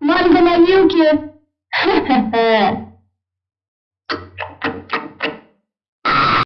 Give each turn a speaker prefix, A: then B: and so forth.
A: Манго на вилке? Ха-ха-ха!